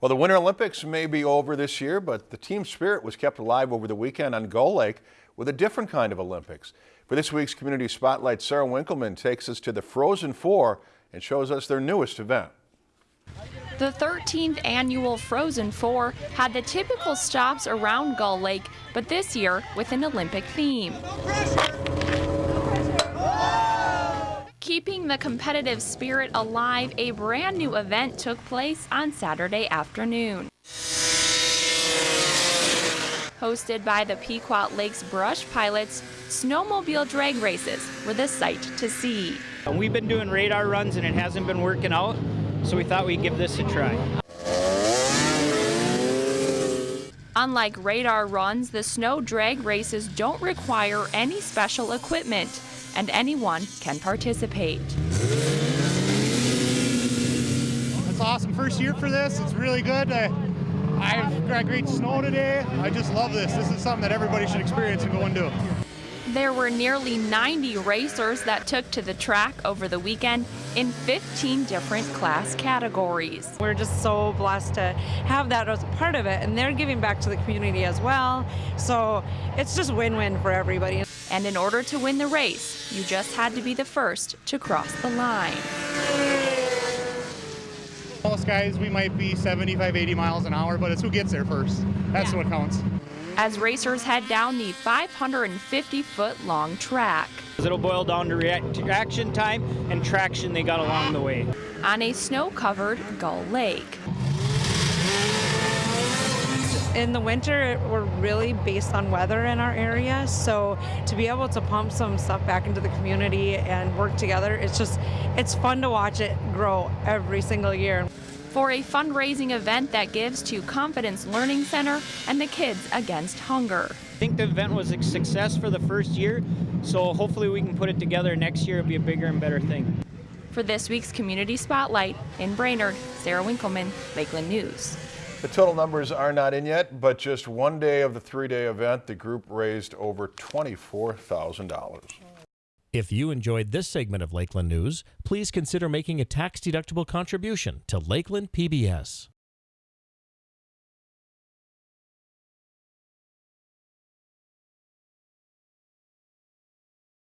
Well, the Winter Olympics may be over this year, but the team spirit was kept alive over the weekend on Gull Lake with a different kind of Olympics. For this week's Community Spotlight, Sarah Winkleman takes us to the Frozen Four and shows us their newest event. The 13th annual Frozen Four had the typical stops around Gull Lake, but this year with an Olympic theme. Keeping the competitive spirit alive, a brand new event took place on Saturday afternoon. Hosted by the Pequot Lakes Brush Pilots, snowmobile drag races were the sight to see. We've been doing radar runs and it hasn't been working out, so we thought we'd give this a try. Unlike radar runs, the snow drag races don't require any special equipment and anyone can participate. It's awesome first year for this. It's really good. I, I've got great snow today. I just love this. This is something that everybody should experience and go and do. There were nearly 90 racers that took to the track over the weekend in 15 different class categories. We're just so blessed to have that as a part of it, and they're giving back to the community as well. So it's just win-win for everybody. And in order to win the race, you just had to be the first to cross the line. Most guys, we might be 75, 80 miles an hour, but it's who gets there first. That's Yeah. what counts. As racers head down the 550 foot long track. It'll boil down to reaction time and traction they got along the way. on a snow covered Gull Lake. In the winter, we're really based on weather in our area, so to be able to pump some stuff back into the community and work together, it's just, it's fun to watch it grow every single year. For a fundraising event that gives to Confidence Learning Center and the Kids Against Hunger. I think the event was a success for the first year, so hopefully we can put it together next year. It'll be a bigger and better thing. For this week's Community Spotlight in Brainerd, Sarah Winkleman, Lakeland News. The total numbers are not in yet, but just one day of the three-day event, the group raised over $24,000. If you enjoyed this segment of Lakeland News, please consider making a tax-deductible contribution to Lakeland PBS.